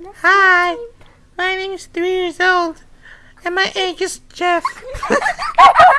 Hi, my name is three years old, and my age is Jeff.